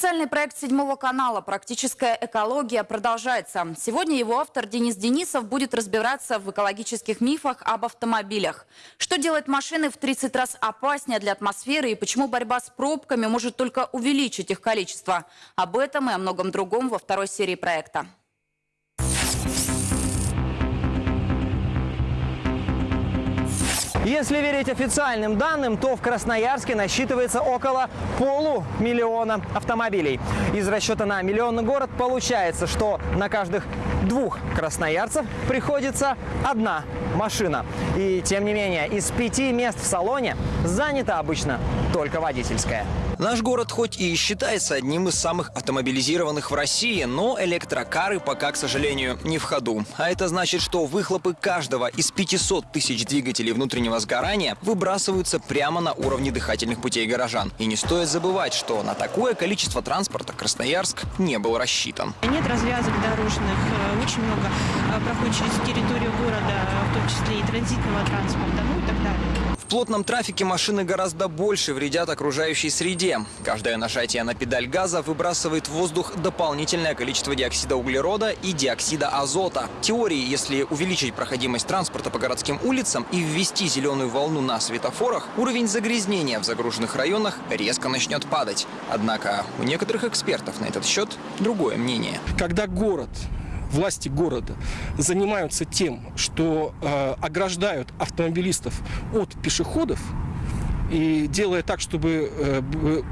Специальный проект седьмого канала «Практическая экология» продолжается. Сегодня его автор Денис Денисов будет разбираться в экологических мифах об автомобилях. Что делает машины в 30 раз опаснее для атмосферы и почему борьба с пробками может только увеличить их количество. Об этом и о многом другом во второй серии проекта. Если верить официальным данным, то в Красноярске насчитывается около полумиллиона автомобилей. Из расчета на миллионный город получается, что на каждых двух красноярцев приходится одна машина. И тем не менее, из пяти мест в салоне занято обычно только водительское. Наш город хоть и считается одним из самых автомобилизированных в России, но электрокары пока, к сожалению, не в ходу. А это значит, что выхлопы каждого из 500 тысяч двигателей внутреннего сгорания выбрасываются прямо на уровне дыхательных путей горожан. И не стоит забывать, что на такое количество транспорта Красноярск не был рассчитан. Нет развязок дорожных, э, очень много э, проходит через территорию города, в том числе и транзитного транспорта, ну и так далее. Плотном трафике машины гораздо больше вредят окружающей среде. Каждое нажатие на педаль газа выбрасывает в воздух дополнительное количество диоксида углерода и диоксида азота. В теории, если увеличить проходимость транспорта по городским улицам и ввести зеленую волну на светофорах, уровень загрязнения в загруженных районах резко начнет падать. Однако у некоторых экспертов на этот счет другое мнение. Когда город власти города занимаются тем, что э, ограждают автомобилистов от пешеходов и делая так, чтобы э,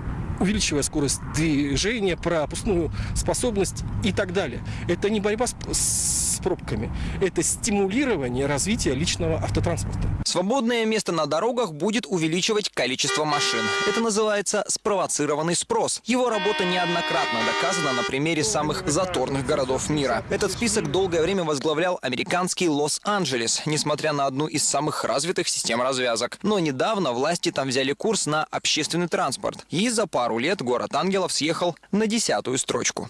увеличивая скорость движения, пропускную способность и так далее. Это не борьба с, с пробками, это стимулирование развития личного автотранспорта. Свободное место на дорогах будет увеличивать количество машин. Это называется спровоцированный спрос. Его работа неоднократно доказана на примере самых заторных городов мира. Этот список долгое время возглавлял американский Лос-Анджелес, несмотря на одну из самых развитых систем развязок. Но недавно власти там взяли курс на общественный транспорт. И за пару лет город ангелов съехал на десятую строчку.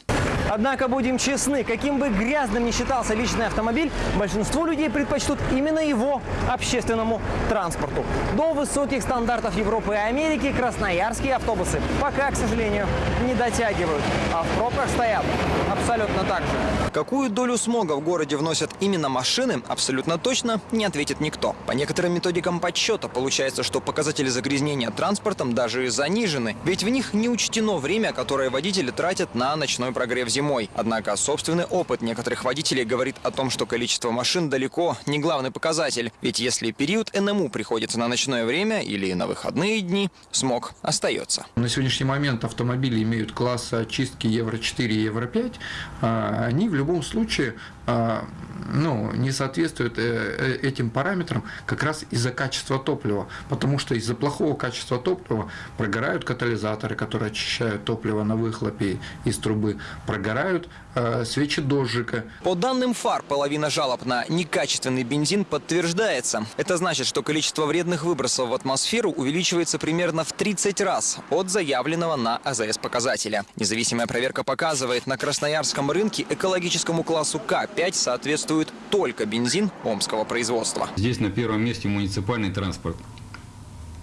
Однако, будем честны, каким бы грязным ни считался личный автомобиль, большинство людей предпочтут именно его общественному транспорту. До высоких стандартов Европы и Америки красноярские автобусы пока, к сожалению, не дотягивают. А в пробках стоят абсолютно так же. Какую долю смога в городе вносят именно машины, абсолютно точно не ответит никто. По некоторым методикам подсчета получается, что показатели загрязнения транспортом даже занижены, ведь в них не учтено время, которое водители тратят на ночной прогрев зимой. Однако собственный опыт некоторых водителей говорит о том, что количество машин далеко не главный показатель. Ведь если период НМУ приходится на ночное время или на выходные дни, смог остается. На сегодняшний момент автомобили имеют класс очистки Евро-4 и Евро-5. а, Они в любом случае а, ну, не соответствуют э, э, этим параметрам как раз из-за качества топлива. Потому что из-за плохого качества топлива прогорают катализаторы, которые очищают топливо на выхлопе из трубы, прогорают э, свечи дождика, По данным ФАР, половина жалоб на некачественный бензин подтверждается. Это значит, что количество вредных выбросов в атмосферу увеличивается примерно в 30 раз от заявленного на АЗС показателя. Независимая проверка показывает, на красноярском рынке экологическому классу К5 соответствует только бензин омского производства. Здесь на первом месте муниципальный транспорт,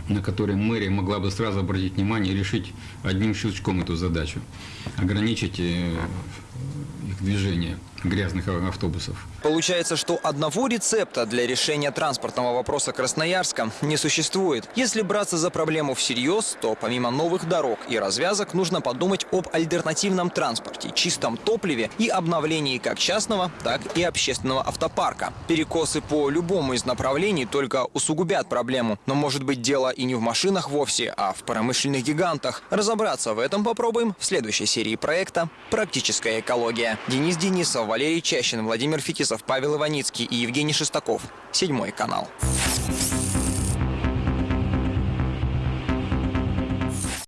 на который мэрия могла бы сразу обратить внимание и решить одним щелчком эту задачу. Ограничить э, их движение грязных а- автобусов. Получается, что одного рецепта для решения транспортного вопроса Красноярска не существует. Если браться за проблему всерьез, то помимо новых дорог и развязок нужно подумать об альтернативном транспорте, чистом топливе и обновлении как частного, так и общественного автопарка. Перекосы по любому из направлений только усугубят проблему. Но может быть дело и не в машинах вовсе, а в промышленных гигантах. Разобраться в этом попробуем в следующей серии проекта «Практическая экология». Денис Денисов, Валерий Чащин, Владимир Фетисов, Павел Иваницкий и Евгений Шестаков. Седьмой канал.